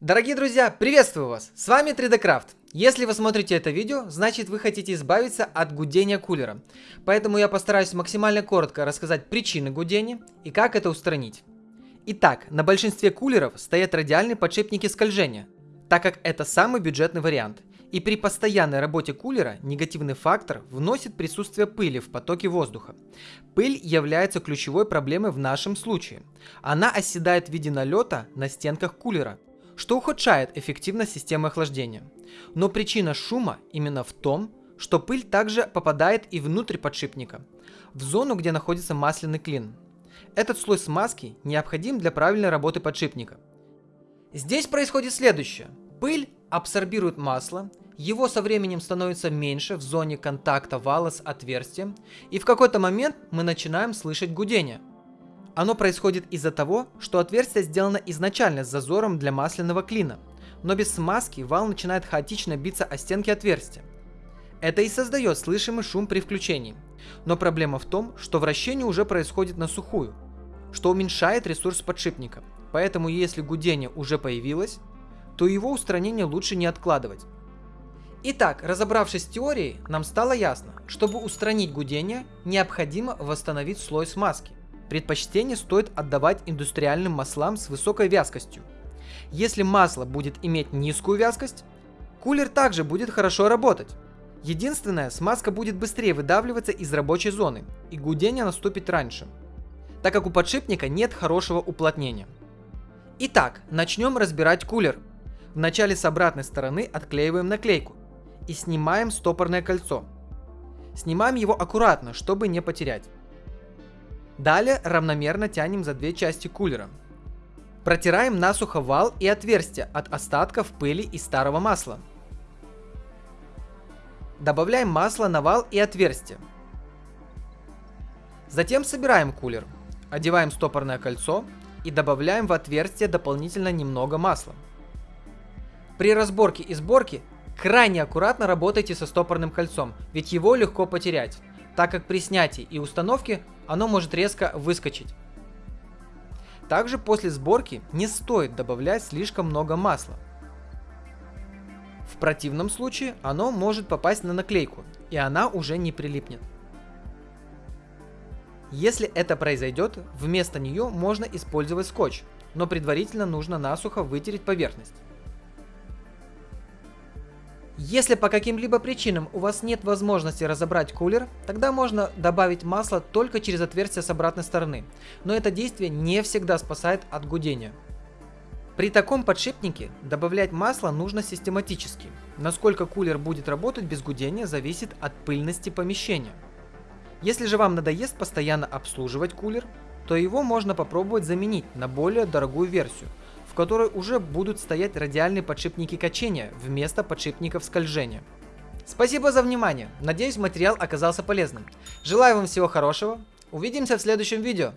Дорогие друзья, приветствую вас! С вами 3D Craft. Если вы смотрите это видео, значит вы хотите избавиться от гудения кулера. Поэтому я постараюсь максимально коротко рассказать причины гудения и как это устранить. Итак, на большинстве кулеров стоят радиальные подшипники скольжения, так как это самый бюджетный вариант. И при постоянной работе кулера негативный фактор вносит присутствие пыли в потоке воздуха. Пыль является ключевой проблемой в нашем случае. Она оседает в виде налета на стенках кулера, что ухудшает эффективность системы охлаждения. Но причина шума именно в том, что пыль также попадает и внутрь подшипника, в зону, где находится масляный клин. Этот слой смазки необходим для правильной работы подшипника. Здесь происходит следующее. Пыль абсорбирует масло, его со временем становится меньше в зоне контакта вала с отверстием, и в какой-то момент мы начинаем слышать гудение – оно происходит из-за того, что отверстие сделано изначально с зазором для масляного клина, но без смазки вал начинает хаотично биться о стенки отверстия. Это и создает слышимый шум при включении. Но проблема в том, что вращение уже происходит на сухую, что уменьшает ресурс подшипника. Поэтому если гудение уже появилось, то его устранение лучше не откладывать. Итак, разобравшись с теорией, нам стало ясно, чтобы устранить гудение, необходимо восстановить слой смазки. Предпочтение стоит отдавать индустриальным маслам с высокой вязкостью. Если масло будет иметь низкую вязкость, кулер также будет хорошо работать. Единственное, смазка будет быстрее выдавливаться из рабочей зоны, и гудение наступит раньше, так как у подшипника нет хорошего уплотнения. Итак, начнем разбирать кулер. Вначале с обратной стороны отклеиваем наклейку и снимаем стопорное кольцо. Снимаем его аккуратно, чтобы не потерять. Далее равномерно тянем за две части кулера. Протираем насухо вал и отверстия от остатков пыли и старого масла. Добавляем масло на вал и отверстие. Затем собираем кулер, одеваем стопорное кольцо и добавляем в отверстие дополнительно немного масла. При разборке и сборке крайне аккуратно работайте со стопорным кольцом, ведь его легко потерять так как при снятии и установке оно может резко выскочить. Также после сборки не стоит добавлять слишком много масла. В противном случае оно может попасть на наклейку, и она уже не прилипнет. Если это произойдет, вместо нее можно использовать скотч, но предварительно нужно насухо вытереть поверхность. Если по каким-либо причинам у вас нет возможности разобрать кулер, тогда можно добавить масло только через отверстие с обратной стороны, но это действие не всегда спасает от гудения. При таком подшипнике добавлять масло нужно систематически. Насколько кулер будет работать без гудения зависит от пыльности помещения. Если же вам надоест постоянно обслуживать кулер, то его можно попробовать заменить на более дорогую версию – которой уже будут стоять радиальные подшипники качения вместо подшипников скольжения. Спасибо за внимание, надеюсь материал оказался полезным. Желаю вам всего хорошего, увидимся в следующем видео.